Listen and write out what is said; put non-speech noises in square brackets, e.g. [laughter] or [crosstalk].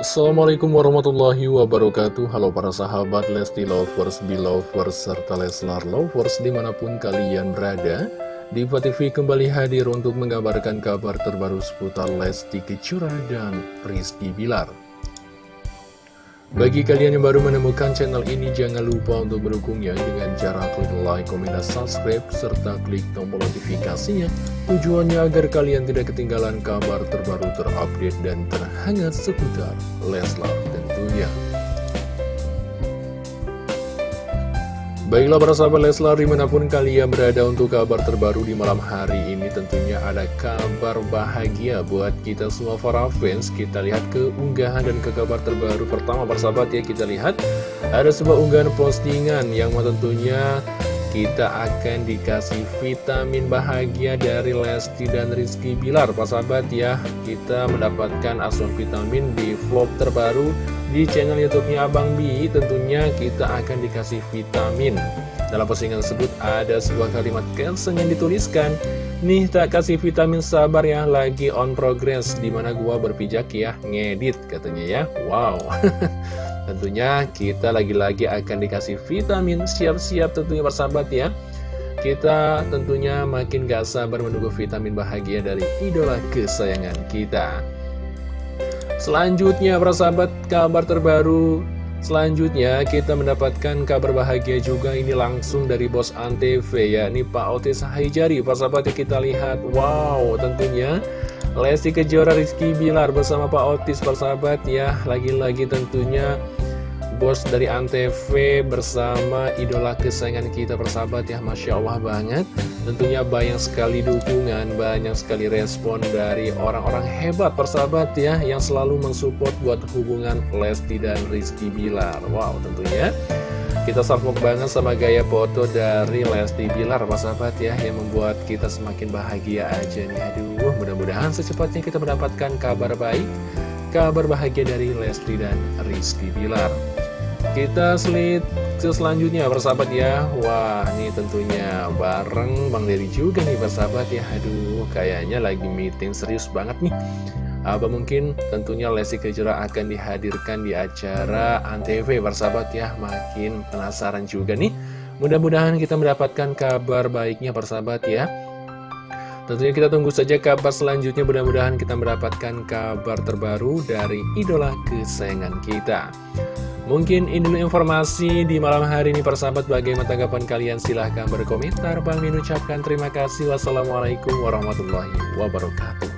Assalamualaikum warahmatullahi wabarakatuh. Halo para sahabat Lesti Lovers, Belovers, serta Leslar Lovers di mana pun kalian berada Diva TV kembali hadir untuk mengabarkan kabar terbaru seputar Lesti Kecura dan Rizky Bilar bagi kalian yang baru menemukan channel ini, jangan lupa untuk mendukungnya dengan cara klik like, komen, dan subscribe, serta klik tombol notifikasinya. Tujuannya agar kalian tidak ketinggalan kabar terbaru terupdate dan terhangat seputar Leslar tentunya. Baiklah para sahabat Leslar di mana pun kalian berada untuk kabar terbaru di malam hari ini tentunya ada kabar bahagia buat kita semua para fans. Kita lihat ke unggahan dan ke kabar terbaru pertama para sahabat ya. Kita lihat Ada sebuah unggahan postingan yang tentunya kita akan dikasih vitamin bahagia dari Lesti dan Rizky Bilar. Pak sahabat ya kita mendapatkan asuhan vitamin di vlog terbaru di channel youtube-nya Abang Bi tentunya kita akan dikasih vitamin. Dalam postingan tersebut ada sebuah kalimat caption yang dituliskan. Nih tak kasih vitamin sabar ya lagi on progress. Di mana gua berpijak ya ngedit katanya ya. Wow. [laughs] Tentunya kita lagi-lagi akan dikasih vitamin. Siap-siap tentunya bersahabat ya. Kita tentunya makin gak sabar menunggu vitamin bahagia dari idola kesayangan kita Selanjutnya para sahabat kabar terbaru. Selanjutnya kita mendapatkan kabar bahagia juga. Ini langsung dari bos Antv ya Ini Pak Otis Haijari. Para sahabat ya kita lihat. Wow tentunya Lesti Kejora Rizky Bilar bersama Pak Otis para sahabat ya. Lagi-lagi tentunya bos dari Antv bersama idola kesayangan kita persahabat ya Masya Allah banget. Tentunya banyak sekali dukungan, banyak sekali respon dari orang-orang hebat persahabat ya Yang selalu mensupport buat hubungan Lesti dan Rizky Bilar. Wow tentunya. Kita salvok banget sama gaya foto dari Lesti Bilar persahabat ya Yang membuat kita semakin bahagia aja nih. Aduh mudah-mudahan secepatnya kita mendapatkan kabar baik Kabar bahagia dari Lesti dan Rizky Bilar kita slide ke selanjutnya persahabat ya. Wah ini tentunya bareng Bang Dery juga nih persahabat ya. Aduh kayaknya lagi meeting serius banget nih. Apa mungkin tentunya Lesti Kejora akan dihadirkan di acara Antv persahabat ya. Makin penasaran juga nih. Mudah-mudahan kita mendapatkan kabar baiknya persahabat ya. Tentunya kita tunggu saja kabar selanjutnya. Mudah-mudahan kita mendapatkan kabar terbaru dari idola kesayangan kita Mungkin ini informasi di malam hari ini persahabat. Bagaimana tanggapan kalian? Silahkan berkomentar. Bang Min ucapkan terima kasih. Wassalamualaikum warahmatullahi wabarakatuh